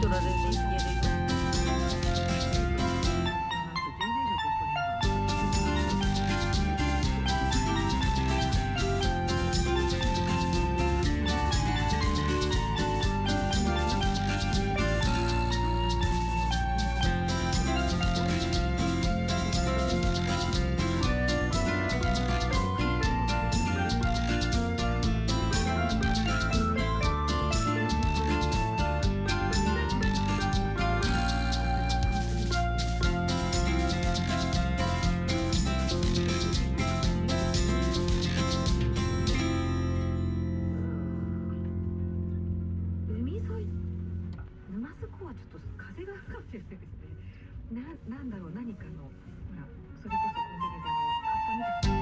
Arturo desde かもしれないですねななんだろう何かのほらそれこそコンビニであのカッ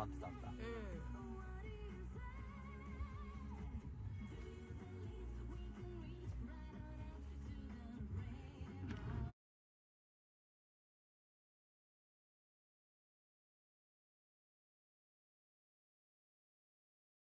待ってたんだ。うん。